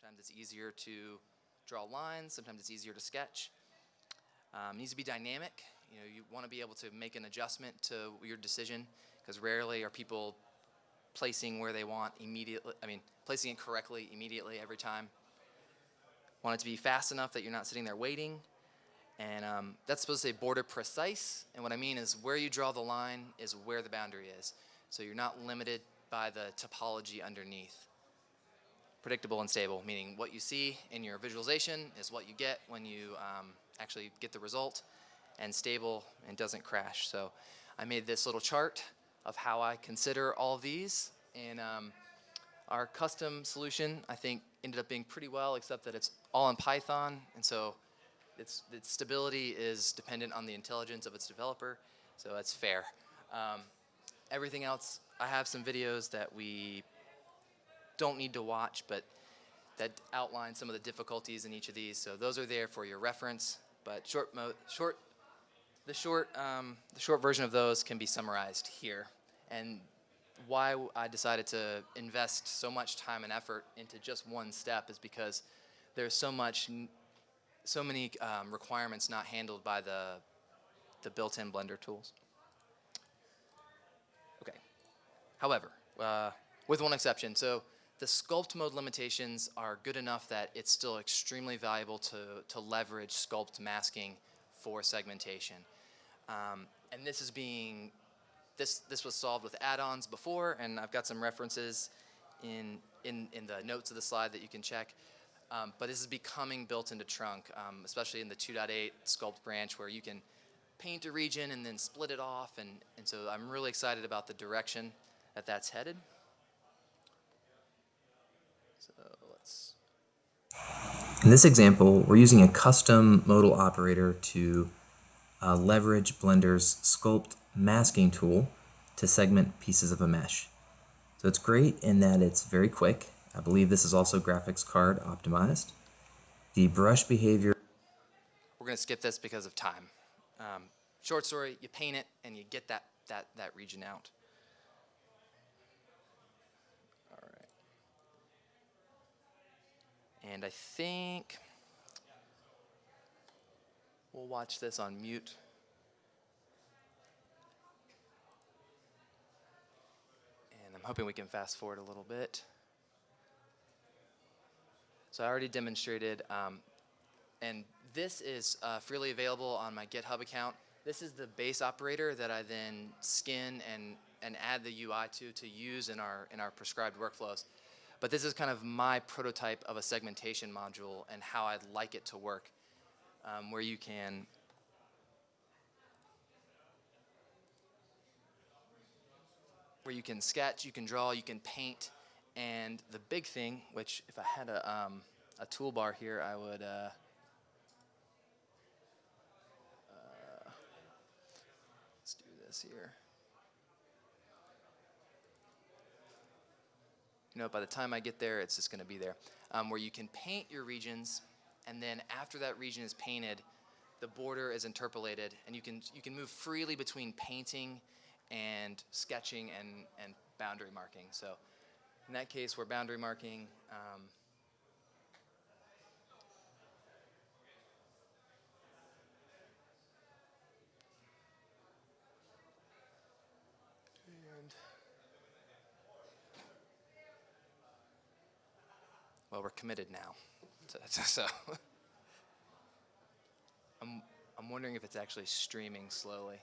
Sometimes it's easier to draw lines, sometimes it's easier to sketch. Um, needs to be dynamic. You know, you want to be able to make an adjustment to your decision because rarely are people placing where they want immediately. I mean, placing it correctly immediately every time. Want it to be fast enough that you're not sitting there waiting. And um, that's supposed to say border precise. And what I mean is where you draw the line is where the boundary is. So you're not limited by the topology underneath. Predictable and stable, meaning what you see in your visualization is what you get when you um, actually get the result, and stable and doesn't crash. So I made this little chart of how I consider all these. And um, our custom solution, I think, ended up being pretty well, except that it's all in Python. And so its, its stability is dependent on the intelligence of its developer. So that's fair. Um, everything else, I have some videos that we don't need to watch, but that outline some of the difficulties in each of these. So those are there for your reference. But short, short, the short, um, the short version of those can be summarized here. And why I decided to invest so much time and effort into just one step is because there's so much, so many um, requirements not handled by the, the built-in Blender tools. Okay. However, uh, with one exception, so the sculpt mode limitations are good enough that it's still extremely valuable to, to leverage sculpt masking for segmentation. Um, and this is being, this, this was solved with add-ons before, and I've got some references in, in, in the notes of the slide that you can check. Um, but this is becoming built into Trunk, um, especially in the 2.8 sculpt branch where you can paint a region and then split it off. And, and so I'm really excited about the direction that that's headed. So let's. In this example, we're using a custom modal operator to uh, leverage Blender's sculpt masking tool to segment pieces of a mesh. So it's great in that it's very quick. I believe this is also graphics card optimized. The brush behavior. We're going to skip this because of time. Um, short story, you paint it and you get that, that, that region out. All right. And I think we'll watch this on mute. And I'm hoping we can fast forward a little bit. So I already demonstrated, um, and this is uh, freely available on my GitHub account. This is the base operator that I then skin and, and add the UI to to use in our, in our prescribed workflows. But this is kind of my prototype of a segmentation module and how I'd like it to work, um, where you can where you can sketch, you can draw, you can paint, and the big thing, which if I had a, um, a toolbar here, I would, uh, uh, let's do this here. You know, by the time I get there, it's just going to be there. Um, where you can paint your regions, and then after that region is painted, the border is interpolated, and you can you can move freely between painting and sketching and and boundary marking. So in that case, we're boundary marking. Um, well, we're committed now. So, so I'm, I'm wondering if it's actually streaming slowly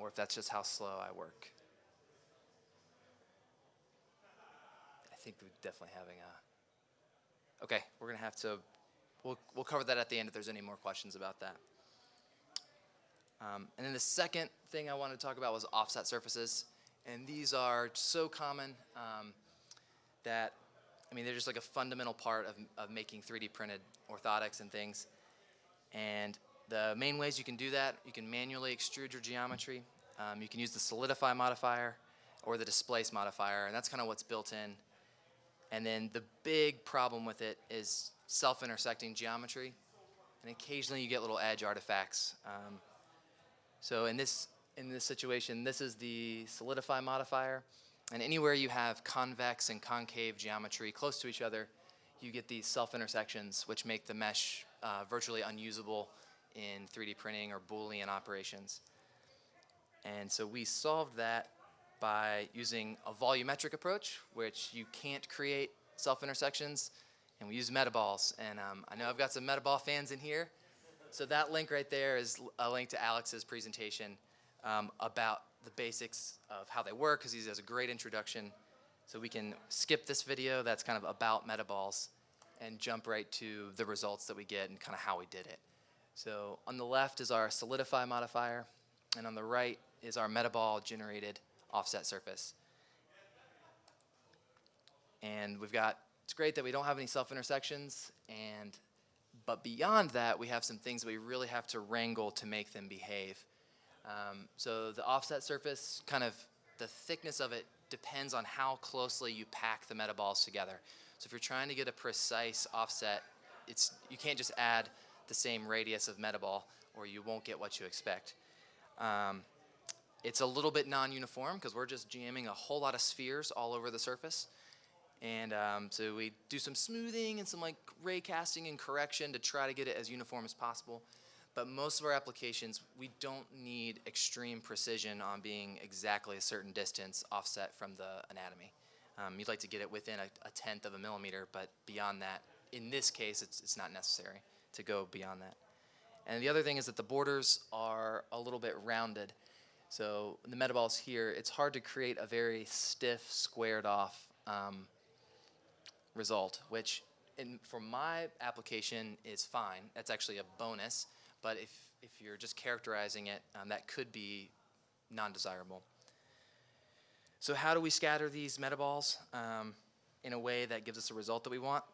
or if that's just how slow I work. I think we're definitely having a. Okay, we're gonna have to. We'll we'll cover that at the end if there's any more questions about that. Um, and then the second thing I wanted to talk about was offset surfaces, and these are so common um, that I mean they're just like a fundamental part of of making 3D printed orthotics and things. And the main ways you can do that, you can manually extrude your geometry. Um, you can use the solidify modifier or the displace modifier, and that's kind of what's built in. And then the big problem with it is self-intersecting geometry. And occasionally you get little edge artifacts. Um, so in this, in this situation, this is the solidify modifier. And anywhere you have convex and concave geometry close to each other, you get these self-intersections, which make the mesh uh, virtually unusable in 3D printing or Boolean operations. And so we solved that by using a volumetric approach, which you can't create self-intersections, and we use metaballs. And um, I know I've got some metaball fans in here. So that link right there is a link to Alex's presentation um, about the basics of how they work, because he does a great introduction. So we can skip this video that's kind of about metaballs and jump right to the results that we get and kind of how we did it. So on the left is our solidify modifier, and on the right is our metaball generated offset surface. And we've got, it's great that we don't have any self-intersections, and, but beyond that, we have some things that we really have to wrangle to make them behave. Um, so the offset surface, kind of, the thickness of it depends on how closely you pack the metaballs together. So if you're trying to get a precise offset, it's, you can't just add the same radius of metaball or you won't get what you expect. Um, it's a little bit non-uniform because we're just jamming a whole lot of spheres all over the surface. And um, so we do some smoothing and some like ray casting and correction to try to get it as uniform as possible. But most of our applications, we don't need extreme precision on being exactly a certain distance offset from the anatomy. Um, you'd like to get it within a, a tenth of a millimeter, but beyond that, in this case, it's, it's not necessary to go beyond that. And the other thing is that the borders are a little bit rounded. So the metaballs here, it's hard to create a very stiff, squared off um, result, which in, for my application is fine. That's actually a bonus. But if, if you're just characterizing it, um, that could be non-desirable. So how do we scatter these metaballs um, in a way that gives us a result that we want?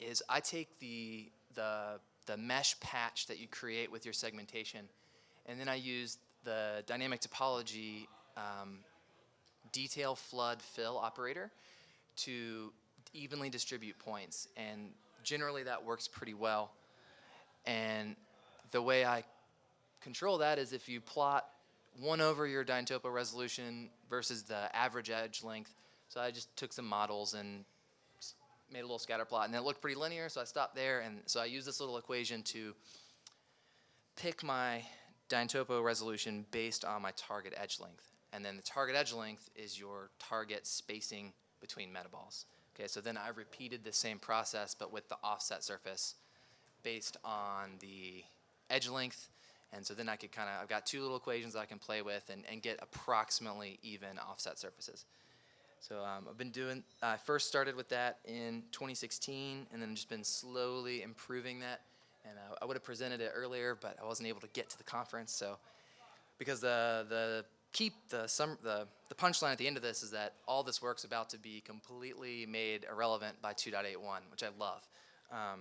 Is I take the, the, the mesh patch that you create with your segmentation, and then I use the dynamic topology um, detail flood fill operator to evenly distribute points. And generally that works pretty well. And the way I control that is if you plot one over your Dyntopo resolution versus the average edge length. So I just took some models and made a little scatter plot, and it looked pretty linear, so I stopped there. And so I used this little equation to pick my Dyntopo resolution based on my target edge length. And then the target edge length is your target spacing between metaballs. Okay, so then I repeated the same process, but with the offset surface based on the edge length. And so then I could kind of, I've got two little equations that I can play with and, and get approximately even offset surfaces. So um, I've been doing, I first started with that in 2016 and then just been slowly improving that. And uh, I would have presented it earlier, but I wasn't able to get to the conference. So because the, the keep, the, sum, the, the punchline at the end of this is that all this work's about to be completely made irrelevant by 2.81, which I love. Um,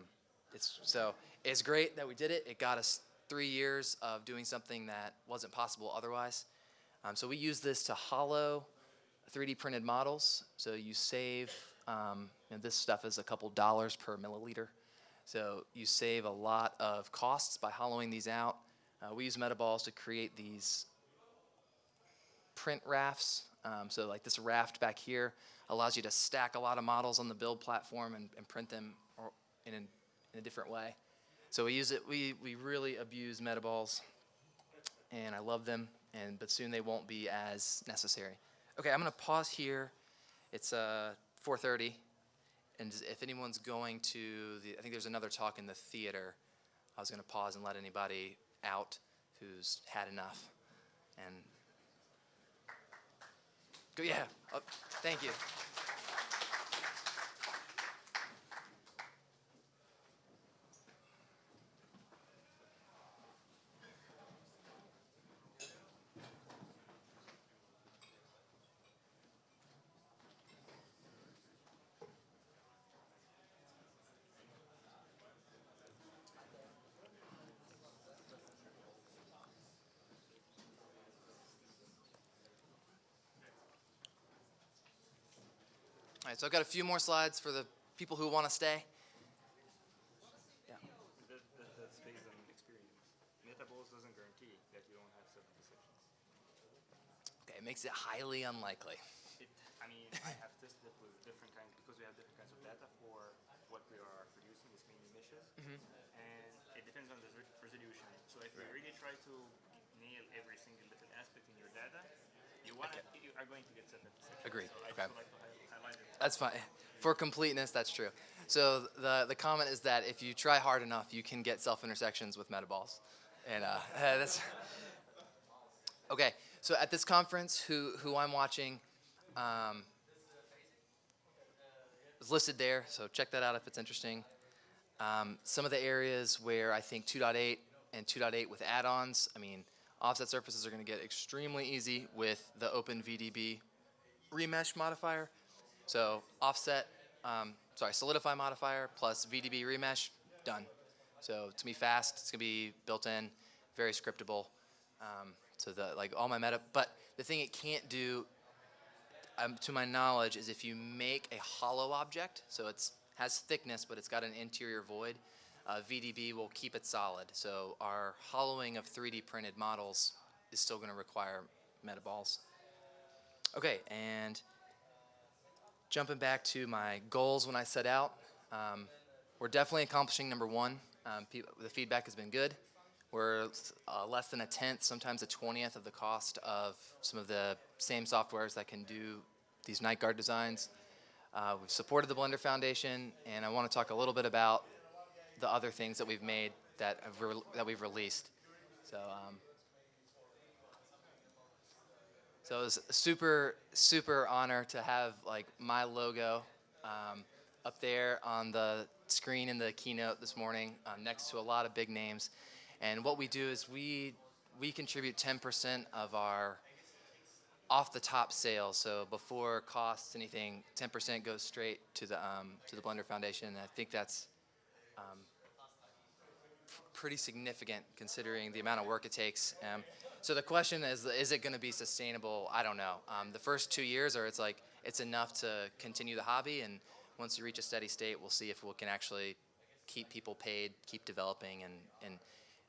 it's, so it's great that we did it. It got us three years of doing something that wasn't possible otherwise. Um, so we use this to hollow 3D printed models. So you save, um, and this stuff is a couple dollars per milliliter. So you save a lot of costs by hollowing these out. Uh, we use metaballs to create these print rafts. Um, so like this raft back here allows you to stack a lot of models on the build platform and, and print them in, in a different way. So we use it, we, we really abuse metaballs and I love them, and but soon they won't be as necessary. Okay, I'm gonna pause here. It's uh, 4:30, and if anyone's going to the, I think there's another talk in the theater. I was gonna pause and let anybody out who's had enough, and go yeah. Oh, thank you. All right, so I've got a few more slides for the people who want to stay. Yeah. That, that, that's based on experience. Metaballs doesn't guarantee that you don't have seven sections. Okay, it makes it highly unlikely. It, I mean, I have tested it with different kinds, because we have different kinds of data for what we are producing, it's mainly meshes. Mm-hmm. And it depends on the resolution. So if you really try to nail every single little aspect in your data, you want you are going to get at. Agreed. So Okay. like to. That's fine. For completeness, that's true. So the the comment is that if you try hard enough, you can get self intersections with metaballs, and uh, that's okay. So at this conference, who who I'm watching, um, is listed there. So check that out if it's interesting. Um, some of the areas where I think 2.8 and 2.8 with add-ons. I mean, offset surfaces are going to get extremely easy with the OpenVDB remesh modifier. So offset, um, sorry, solidify modifier plus VDB remesh, done. So it's gonna be fast. It's gonna be built in, very scriptable. Um, so the like all my meta, but the thing it can't do, um, to my knowledge, is if you make a hollow object, so it's has thickness but it's got an interior void. Uh, VDB will keep it solid. So our hollowing of 3D printed models is still going to require metaballs. Okay, and jumping back to my goals when I set out, um, we're definitely accomplishing number one. Um, the feedback has been good. We're uh, less than a tenth, sometimes a twentieth of the cost of some of the same softwares that can do these night guard designs. Uh, we've supported the Blender Foundation, and I want to talk a little bit about the other things that we've made that have that we've released. So. Um, so it was a super, super honor to have like my logo um, up there on the screen in the keynote this morning, um, next to a lot of big names. And what we do is we we contribute 10% of our off the top sales. So before costs anything, 10% goes straight to the um, to the Blender Foundation. And I think that's um, pretty significant considering the amount of work it takes. Um, so the question is, is it going to be sustainable? I don't know. Um, the first two years, or it's like it's enough to continue the hobby, and once you reach a steady state, we'll see if we can actually keep people paid, keep developing, and and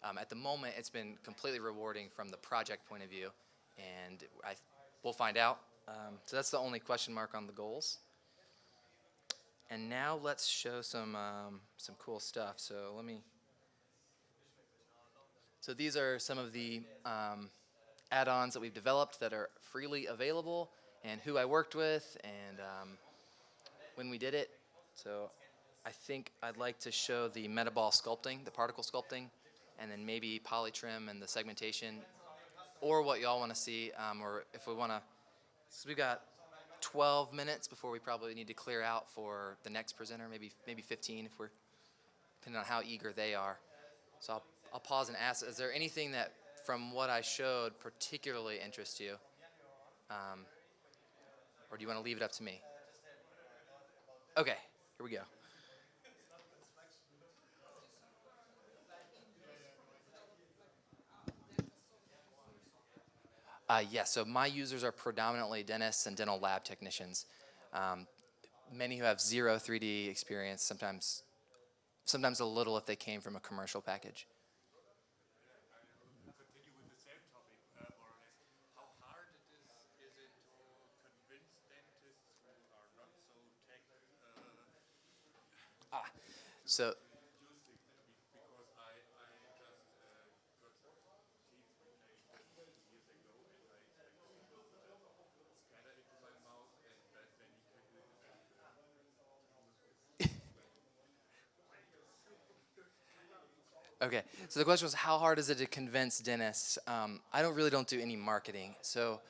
um, at the moment, it's been completely rewarding from the project point of view, and I we'll find out. Um, so that's the only question mark on the goals. And now let's show some um, some cool stuff. So let me. So these are some of the um, add-ons that we've developed that are freely available, and who I worked with, and um, when we did it. So I think I'd like to show the metaball sculpting, the particle sculpting, and then maybe polytrim and the segmentation, or what y'all want to see, um, or if we want to. So we've got 12 minutes before we probably need to clear out for the next presenter, maybe maybe 15 if we're depending on how eager they are. So I'll, I'll pause and ask, is there anything that from what I showed particularly interests you? Um, or do you want to leave it up to me? Okay, here we go. Uh, yes, so my users are predominantly dentists and dental lab technicians. Um, many who have zero 3D experience, sometimes, sometimes a little if they came from a commercial package. continue with the same topic, uh, more or less. How hard it is, is it to convince dentists who are not so tech, uh, So, use it? Because I, I just, uh, got teeth replaced years ago and I expect to put a scanner into my mouth and that then you can do it and, Okay, so the question was how hard is it to convince dentists? Um, I don't really don't do any marketing, so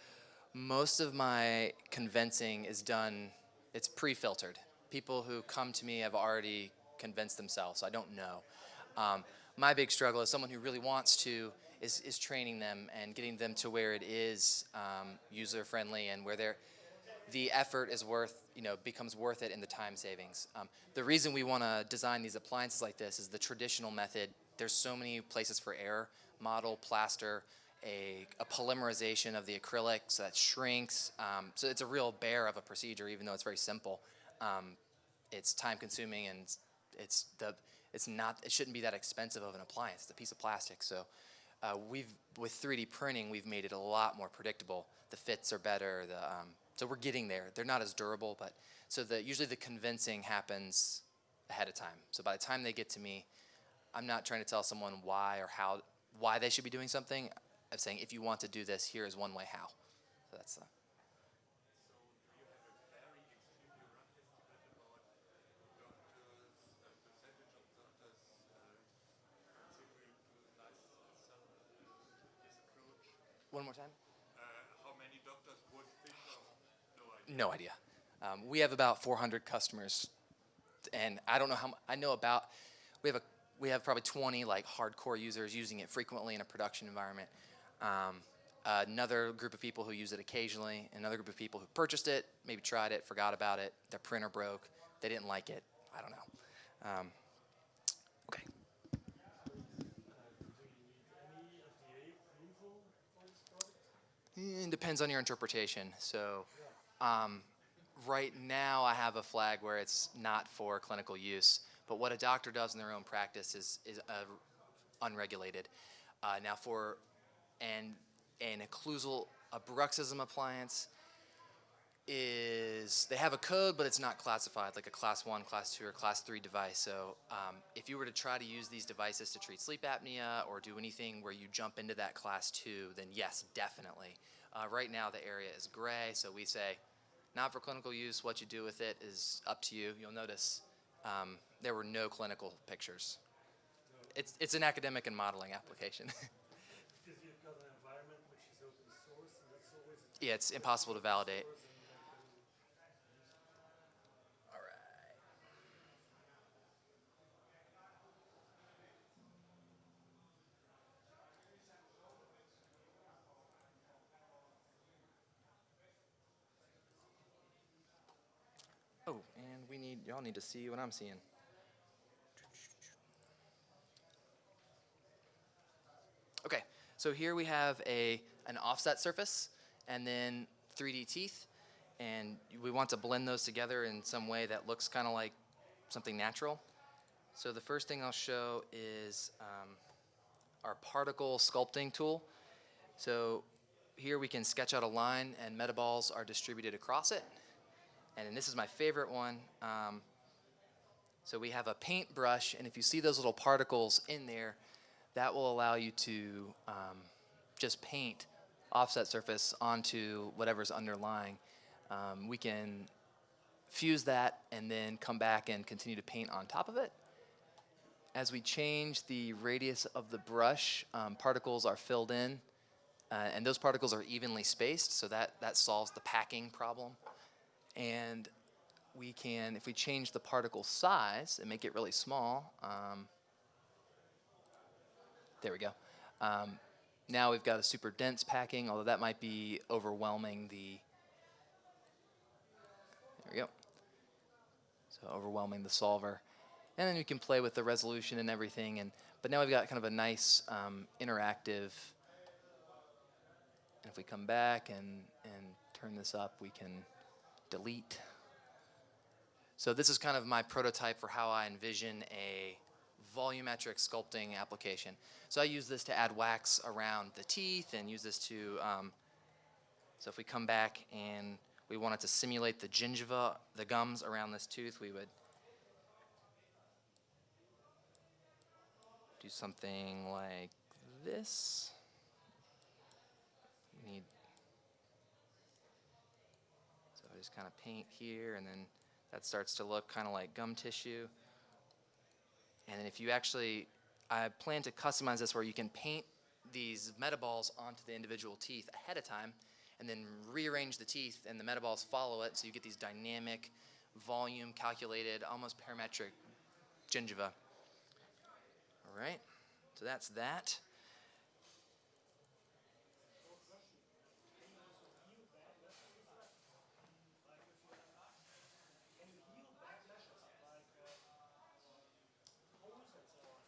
most of my convincing is done. It's pre-filtered. People who come to me have already convinced themselves. I don't know. Um, my big struggle is someone who really wants to is, is training them and getting them to where it is um, user friendly and where they're the effort is worth, you know, becomes worth it in the time savings. Um, the reason we want to design these appliances like this is the traditional method. There's so many places for error. Model, plaster, a, a polymerization of the acrylic so that shrinks. Um, so it's a real bear of a procedure, even though it's very simple. Um, it's time consuming and it's, the it's not it shouldn't be that expensive of an appliance. It's a piece of plastic. So uh, we've with 3D printing we've made it a lot more predictable. The fits are better. The um, so we're getting there. They're not as durable, but so the usually the convincing happens ahead of time. So by the time they get to me, I'm not trying to tell someone why or how why they should be doing something. I'm saying if you want to do this, here is one way how. So that's the one more time. Uh, how many doctors would think of? No idea. No idea. Um, we have about 400 customers, and I don't know how. I know about. We have a. We have probably 20 like hardcore users using it frequently in a production environment. Um, another group of people who use it occasionally. Another group of people who purchased it, maybe tried it, forgot about it. Their printer broke. They didn't like it. I don't know. Um, okay. It depends on your interpretation. So, um, right now I have a flag where it's not for clinical use, but what a doctor does in their own practice is is uh, unregulated. Uh, now, for an an occlusal a bruxism appliance is they have a code, but it's not classified like a class one, class two, or class three device. So, um, if you were to try to use these devices to treat sleep apnea or do anything where you jump into that class two, then yes, definitely. Uh, right now, the area is gray, so we say not for clinical use. What you do with it is up to you. You'll notice um, there were no clinical pictures. It's, it's an academic and modeling application. Because you've got an environment which is open source, and that's always yeah, it's impossible to validate. source, and you can All right. Oh, and we need y'all need to see what I'm seeing. Okay, so here we have a an offset surface and then 3D teeth, and we want to blend those together in some way that looks kind of like something natural. So the first thing I'll show is um, our particle sculpting tool. So here we can sketch out a line, and metaballs are distributed across it. And then this is my favorite one. Um, so we have a paintbrush, and if you see those little particles in there, that will allow you to um, just paint offset surface onto whatever's underlying. Um, we can fuse that and then come back and continue to paint on top of it. As we change the radius of the brush, um, particles are filled in, uh, and those particles are evenly spaced, so that, that solves the packing problem. And we can, if we change the particle size and make it really small, um, there we go. Um, now we've got a super dense packing, although that might be overwhelming the. There we go. So overwhelming the solver, and then we can play with the resolution and everything. And but now we've got kind of a nice um, interactive. And if we come back and and turn this up, we can delete. So this is kind of my prototype for how I envision a volumetric sculpting application. So I use this to add wax around the teeth and use this to, um, so if we come back and we wanted to simulate the gingiva, the gums around this tooth, we would do something like this. We need, so I just kind of paint here and then that starts to look kind of like gum tissue. And then if you actually, I plan to customize this where you can paint these metaballs onto the individual teeth ahead of time and then rearrange the teeth and the metaballs follow it so you get these dynamic, volume calculated, almost parametric gingiva. All right, so that's that.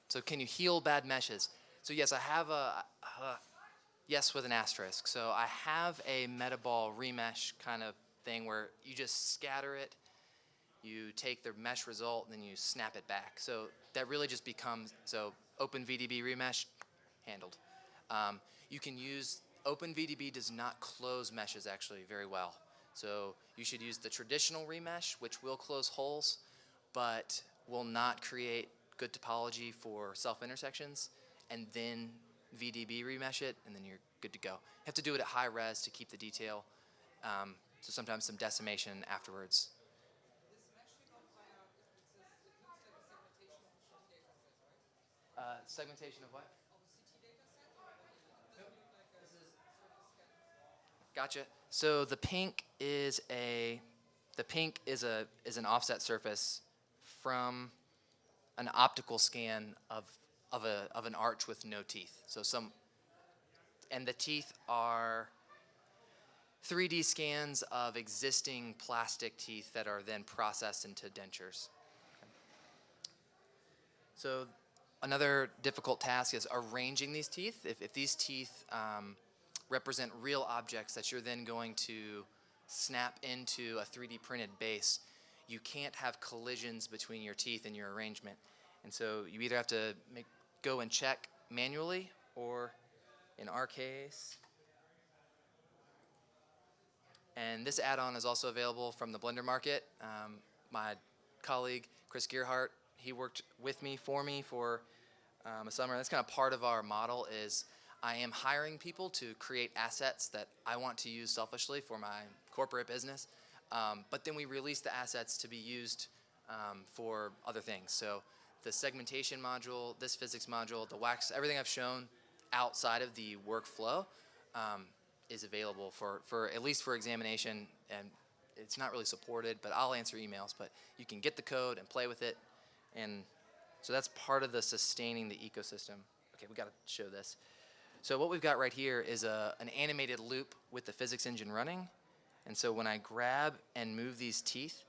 So can you heal bad meshes? So yes, I have a uh, yes with an asterisk. So I have a metaball remesh kind of thing where you just scatter it, you take the mesh result, and then you snap it back. So that really just becomes so Open VDB remesh handled. Um, you can use Open VDB does not close meshes actually very well. So you should use the traditional remesh, which will close holes, but will not create good topology for self-intersections, and then VDB remesh it, and then you're good to go. You have to do it at high res to keep the detail, um, so sometimes some decimation afterwards. Uh, segmentation of what? Gotcha. So the pink is a the pink is a is an offset surface from an optical scan of of a of an arch with no teeth. So some and the teeth are 3D scans of existing plastic teeth that are then processed into dentures. So another difficult task is arranging these teeth. If, if these teeth um, represent real objects that you're then going to snap into a 3D printed base, you can't have collisions between your teeth and your arrangement. And so you either have to make, go and check manually, or in our case, and this add-on is also available from the Blender Market. Um, my colleague Chris Gearhart, he worked with me for me for um, a summer. That's kind of part of our model is I am hiring people to create assets that I want to use selfishly for my corporate business. Um, but then we release the assets to be used um, for other things. So the segmentation module, this physics module, the wax, everything I've shown outside of the workflow um, is available for, for at least for examination. And it's not really supported but I'll answer emails but you can get the code and play with it. And so that's part of the sustaining the ecosystem. Okay we got to show this. So what we've got right here is a, an animated loop with the physics engine running and so when I grab and move these teeth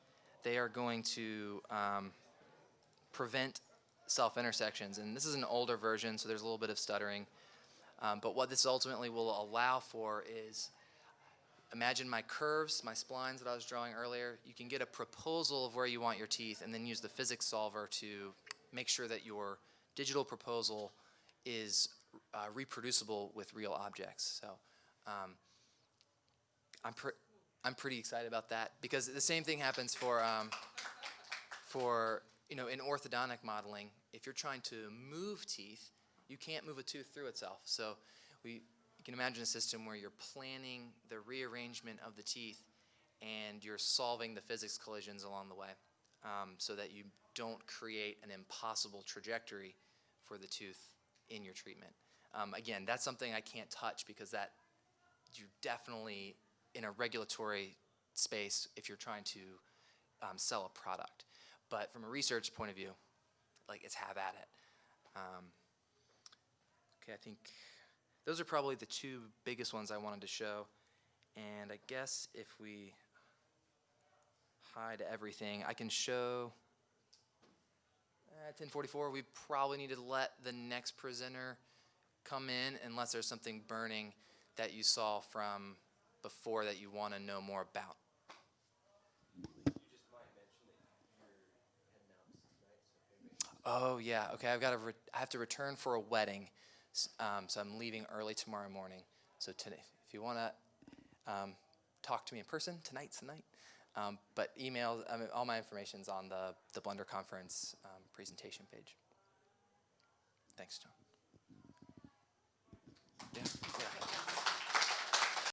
they are going to um, prevent self-intersections and this is an older version so there's a little bit of stuttering um, but what this ultimately will allow for is imagine my curves, my splines that I was drawing earlier. You can get a proposal of where you want your teeth and then use the physics solver to make sure that your digital proposal is uh, reproducible with real objects. So um, I'm, I'm pretty excited about that because the same thing happens for, um, for you know, in orthodontic modeling. If you're trying to move teeth, you can't move a tooth through itself. So we, you can imagine a system where you're planning the rearrangement of the teeth and you're solving the physics collisions along the way um, so that you don't create an impossible trajectory for the tooth in your treatment. Um, again, that's something I can't touch because that you definitely in a regulatory space if you're trying to um, sell a product. But from a research point of view, like it's have at it. Um, Okay, I think those are probably the two biggest ones I wanted to show. And I guess if we hide everything, I can show at 1044, we probably need to let the next presenter come in unless there's something burning that you saw from before that you want to know more about. Oh yeah, okay. I've got to. I have to return for a wedding, um, so I'm leaving early tomorrow morning. So today, if you want to um, talk to me in person, tonight's the night. Um, but email. I mean, all my information's on the the Blender conference um, presentation page. Thanks, John. Yeah. yeah.